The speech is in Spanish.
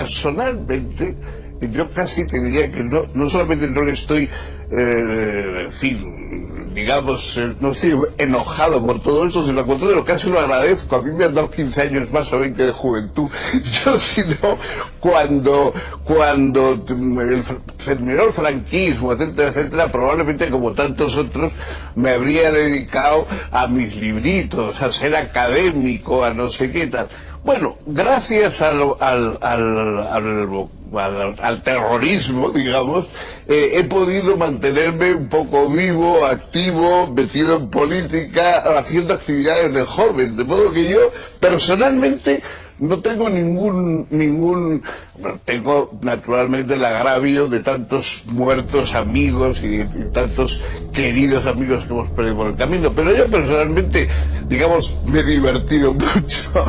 personalmente, yo casi te diría que no, no solamente no le estoy, eh, en fin, digamos, eh, no estoy enojado por todo eso, sino al contrario, casi lo agradezco. A mí me han dado 15 años más o 20 de juventud. Yo, si no, cuando, cuando el terminó el franquismo, etcétera, etcétera, probablemente como tantos otros, me habría dedicado a mis libritos, a ser académico, a no sé qué tal. Bueno, gracias al, al, al, al terrorismo, digamos, eh, he podido mantenerme un poco vivo, activo, metido en política, haciendo actividades de joven, de modo que yo personalmente no tengo ningún, ningún, tengo naturalmente el agravio de tantos muertos amigos y, y, tantos queridos amigos que hemos perdido por el camino, pero yo personalmente, digamos, me he divertido mucho.